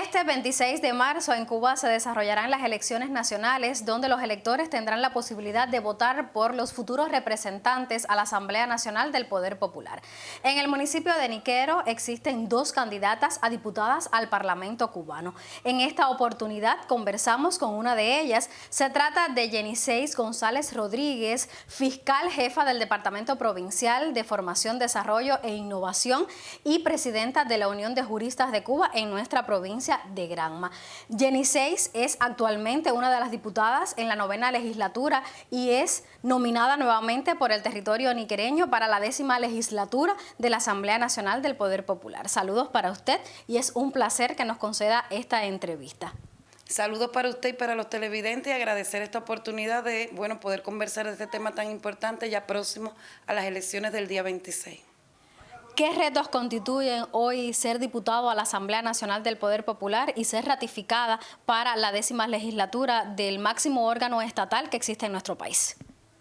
Este 26 de marzo en Cuba se desarrollarán las elecciones nacionales donde los electores tendrán la posibilidad de votar por los futuros representantes a la Asamblea Nacional del Poder Popular. En el municipio de Niquero existen dos candidatas a diputadas al Parlamento cubano. En esta oportunidad conversamos con una de ellas. Se trata de Jeniseis González Rodríguez, fiscal jefa del Departamento Provincial de Formación, Desarrollo e Innovación y presidenta de la Unión de Juristas de Cuba en nuestra provincia de Granma. Jenny Seis es actualmente una de las diputadas en la novena legislatura y es nominada nuevamente por el territorio niquereño para la décima legislatura de la Asamblea Nacional del Poder Popular. Saludos para usted y es un placer que nos conceda esta entrevista. Saludos para usted y para los televidentes y agradecer esta oportunidad de bueno, poder conversar de este tema tan importante ya próximo a las elecciones del día 26. ¿Qué retos constituyen hoy ser diputado a la Asamblea Nacional del Poder Popular y ser ratificada para la décima legislatura del máximo órgano estatal que existe en nuestro país?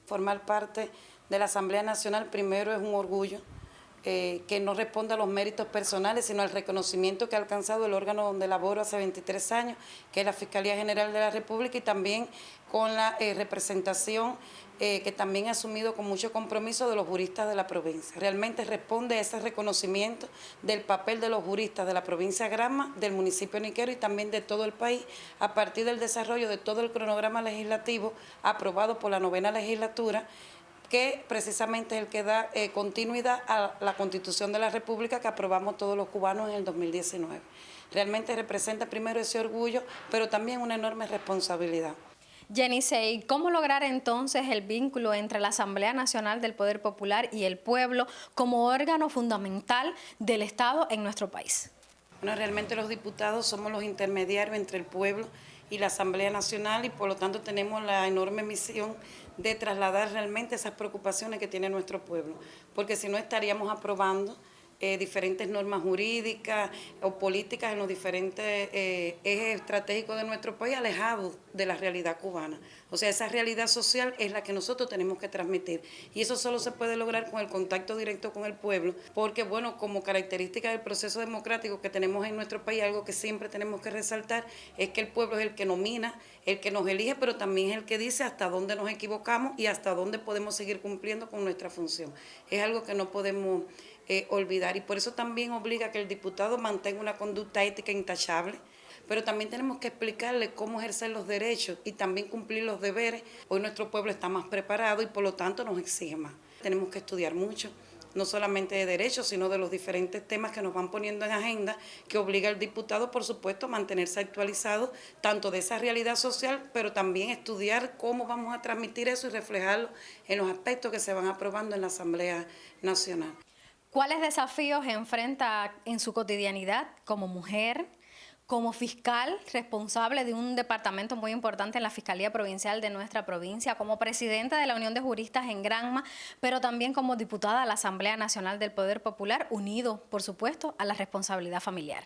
Formar parte de la Asamblea Nacional primero es un orgullo eh, que no responde a los méritos personales, sino al reconocimiento que ha alcanzado el órgano donde laboro hace 23 años, que es la Fiscalía General de la República, y también con la eh, representación eh, que también ha asumido con mucho compromiso de los juristas de la provincia. Realmente responde a ese reconocimiento del papel de los juristas de la provincia de Granma, del municipio Niquero y también de todo el país, a partir del desarrollo de todo el cronograma legislativo aprobado por la novena legislatura, que precisamente es el que da eh, continuidad a la Constitución de la República que aprobamos todos los cubanos en el 2019. Realmente representa primero ese orgullo, pero también una enorme responsabilidad. Jenny ¿cómo lograr entonces el vínculo entre la Asamblea Nacional del Poder Popular y el pueblo como órgano fundamental del Estado en nuestro país? Bueno, realmente los diputados somos los intermediarios entre el pueblo y la Asamblea Nacional y por lo tanto tenemos la enorme misión de trasladar realmente esas preocupaciones que tiene nuestro pueblo, porque si no estaríamos aprobando eh, diferentes normas jurídicas o políticas en los diferentes eh, ejes estratégicos de nuestro país alejados de la realidad cubana. O sea, esa realidad social es la que nosotros tenemos que transmitir y eso solo se puede lograr con el contacto directo con el pueblo, porque bueno, como característica del proceso democrático que tenemos en nuestro país, algo que siempre tenemos que resaltar es que el pueblo es el que nomina, el que nos elige, pero también es el que dice hasta dónde nos equivocamos y hasta dónde podemos seguir cumpliendo con nuestra función. Es algo que no podemos eh, olvidar y por eso también obliga que el diputado mantenga una conducta ética intachable, pero también tenemos que explicarle cómo ejercer los derechos y también cumplir los deberes. Hoy nuestro pueblo está más preparado y por lo tanto nos exige más. Tenemos que estudiar mucho, no solamente de derechos, sino de los diferentes temas que nos van poniendo en agenda, que obliga al diputado, por supuesto, a mantenerse actualizado, tanto de esa realidad social, pero también estudiar cómo vamos a transmitir eso y reflejarlo en los aspectos que se van aprobando en la Asamblea Nacional. ¿Cuáles desafíos enfrenta en su cotidianidad como mujer, como fiscal responsable de un departamento muy importante en la Fiscalía Provincial de nuestra provincia, como presidenta de la Unión de Juristas en Granma, pero también como diputada a la Asamblea Nacional del Poder Popular, unido, por supuesto, a la responsabilidad familiar?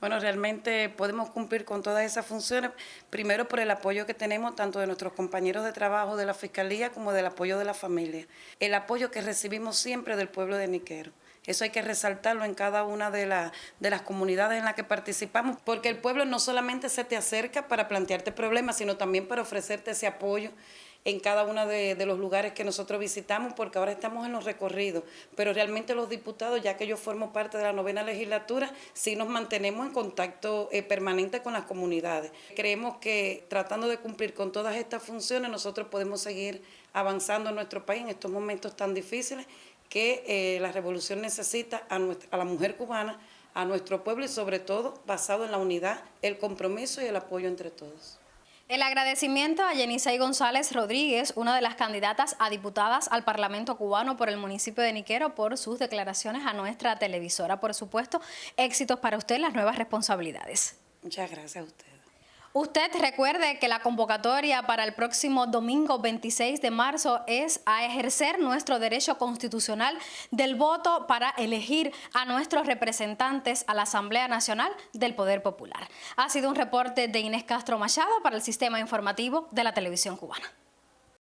Bueno, realmente podemos cumplir con todas esas funciones, primero por el apoyo que tenemos tanto de nuestros compañeros de trabajo de la Fiscalía como del apoyo de la familia. El apoyo que recibimos siempre del pueblo de Niquero. Eso hay que resaltarlo en cada una de, de las comunidades en las que participamos, porque el pueblo no solamente se te acerca para plantearte problemas, sino también para ofrecerte ese apoyo en cada uno de, los lugares que nosotros visitamos, porque ahora estamos en los recorridos, pero realmente los diputados, ya que yo formo parte de la novena legislatura, sí nos mantenemos en contacto eh, permanente con las comunidades. Creemos que tratando de cumplir con todas estas funciones, nosotros podemos seguir avanzando en nuestro país en estos momentos tan difíciles que eh, la revolución necesita a, a la mujer cubana, a nuestro pueblo y sobre todo basado en la unidad, el compromiso y el apoyo entre todos. El agradecimiento a Yenisei González Rodríguez, una de las candidatas a diputadas al Parlamento cubano por el municipio de Niquero, por sus declaraciones a nuestra televisora. Por supuesto, éxitos para usted en las nuevas responsabilidades. Muchas gracias a usted. Usted recuerde que la convocatoria para el próximo domingo 26 de marzo es a ejercer nuestro derecho constitucional del voto para elegir a nuestros representantes a la Asamblea Nacional del Poder Popular. Ha sido un reporte de Inés Castro Machado para el Sistema Informativo de la Televisión Cubana.